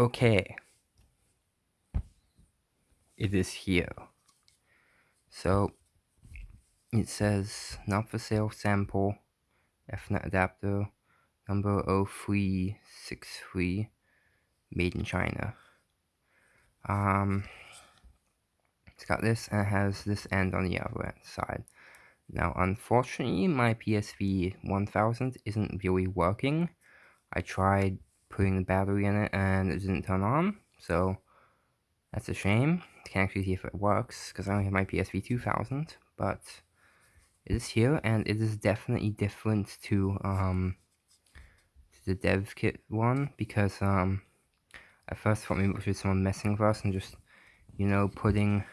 Okay. It is here. So, it says not for sale sample, Ethernet adapter, number 0363, made in China. Um, it's got this and it has this end on the other side. Now, unfortunately, my PSV 1000 isn't really working. I tried putting the battery in it and it didn't turn on, so that's a shame. I can't actually see if it works because I only have my PSV 2000, but it is here and it is definitely different to um to the dev kit one because um I first thought maybe it was just someone messing with us and just you know putting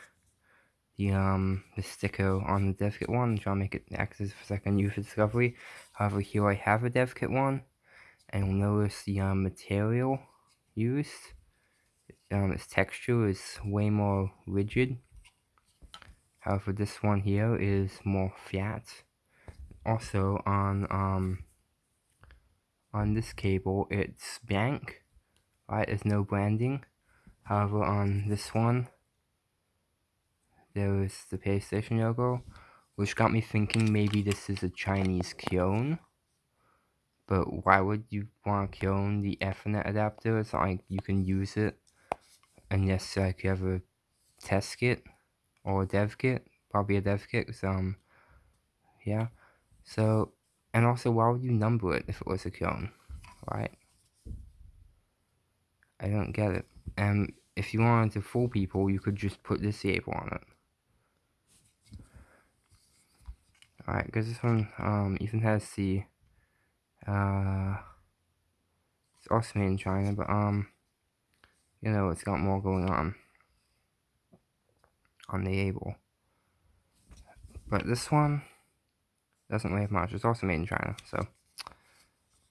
the um the sticker on the dev kit one trying to make it access for second use for discovery. However, here I have a dev kit one and notice the um, material used. Um, its texture is way more rigid. However, this one here is more flat. Also, on um, on this cable, it's blank. Right, there's no branding. However, on this one, there is the PlayStation logo, which got me thinking maybe this is a Chinese Kion. But why would you want to clone the Ethernet adapter? It's not like you can use it unless like you have a test kit or a dev kit. Probably a dev kit. So, um, yeah. So, and also, why would you number it if it was a clone, right? I don't get it. And if you wanted to fool people, you could just put this label on it. Alright, because this one um, even has the uh, it's also made in China, but um, you know, it's got more going on on the able. But this one doesn't weigh much. It's also made in China, so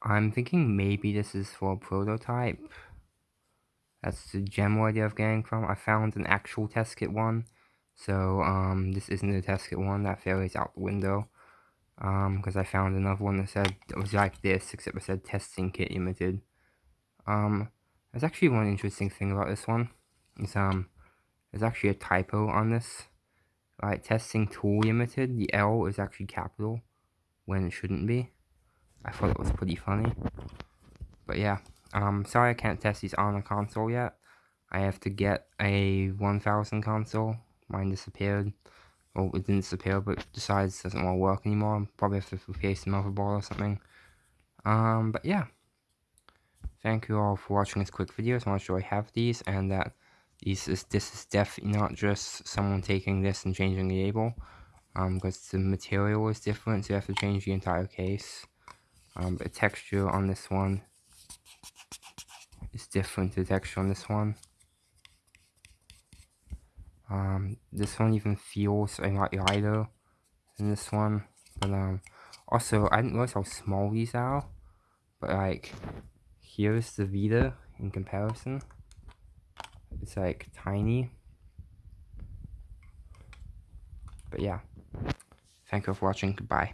I'm thinking maybe this is for a prototype. That's the general idea of getting from. I found an actual test kit one, so um, this isn't the test kit one. That fairly is out the window um because I found another one that said it was like this except it said testing kit limited. Um there's actually one interesting thing about this one. Is um there's actually a typo on this. Like testing tool limited the L is actually capital when it shouldn't be. I thought it was pretty funny. But yeah um sorry I can't test these on a console yet. I have to get a 1000 console. Mine disappeared well, it didn't disappear, but decides doesn't want to work anymore. Probably have to replace the motherboard or something. Um, but yeah. Thank you all for watching this quick video. So much do I have these, and that these is this is definitely not just someone taking this and changing the label. Um, because the material is different, so you have to change the entire case. Um, the texture on this one is different to the texture on this one. Um, this one even feels a lot lighter than this one. But um, also, I didn't realize how small these are. But like, here's the Vita in comparison. It's like tiny. But yeah. Thank you for watching. Goodbye.